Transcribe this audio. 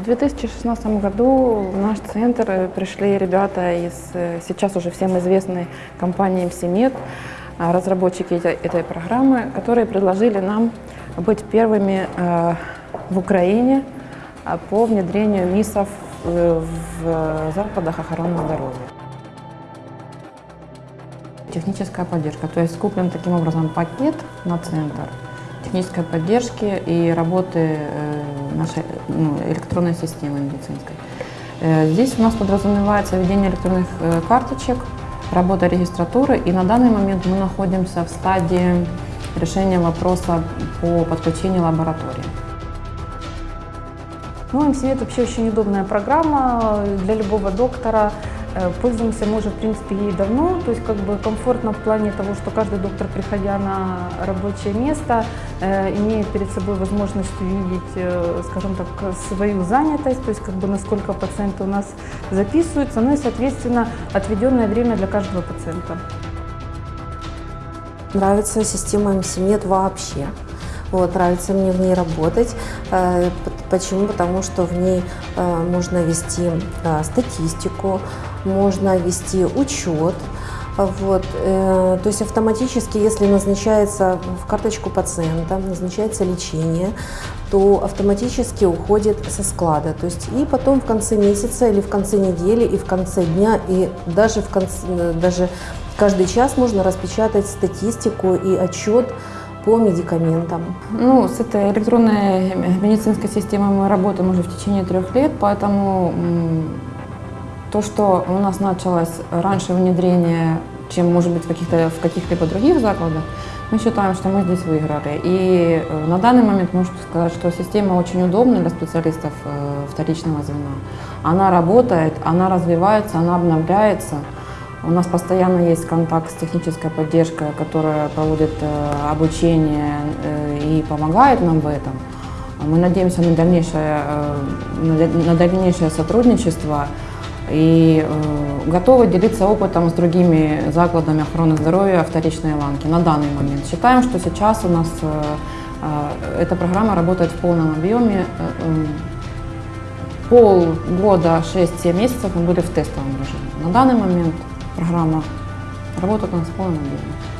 В 2016 году в наш центр пришли ребята из э, сейчас уже всем известной компании МСИМЕД, а, разработчики этой, программы, которые предложили нам быть первыми э, в Украине а, по внедрению МИСов в, закладах охраны здоровья. Техническая поддержка, то есть куплен таким образом пакет на центр технической поддержки и работы э, нашей ну, электронной системы медицинской. Э, здесь у нас подразумевается введение электронных э, карточек, работа регистратуры, и на данный момент мы находимся в стадии решения вопроса по подключению лаборатории. Ну, МСИМЕД вообще очень удобная программа для любого доктора. Э, пользуемся мы уже, в принципе, ей давно, то есть как бы комфортно в плане того, что каждый доктор, приходя на рабочее место, э, имеет перед собой возможность увидеть, э, скажем так, свою занятость, то есть как бы насколько пациенты у нас записываются, ну и, соответственно, отведенное время для каждого пациента. Нравится система МСИМЕД вообще. Вот, нравится мне в ней работать. Почему? Потому что в ней можно вести статистику, можно вести учет. Вот, э, то есть автоматически, если назначается в карточку пациента, назначается лечение, то автоматически уходит со склада. То есть и потом в конце месяца или в конце недели и в конце дня и даже в конце, даже каждый час можно распечатать статистику и отчет по медикаментам. Ну, с этой электронной медицинской системой мы работаем уже в течение трех лет, поэтому то, что у нас началось раньше внедрение, чем, может быть, в каких-то в каких-либо других закладах, мы считаем, что мы здесь выиграли. И э, на данный момент можно сказать, что система очень удобна для специалистов э, вторичного звена. Она работает, она развивается, она обновляется. У нас постоянно есть контакт с технической поддержкой, которая проводит э, обучение и помогает нам в этом. Мы надеемся на дальнейшее, на дальнейшее сотрудничество и э, готовы делиться опытом с другими закладами охраны здоровья вторичной ланки на данный момент. Считаем, что сейчас у нас э, э, эта программа работает в полном объеме. Э, э, полгода, 6-7 месяцев мы были в тестовом режиме. На данный момент программа в полном объеме.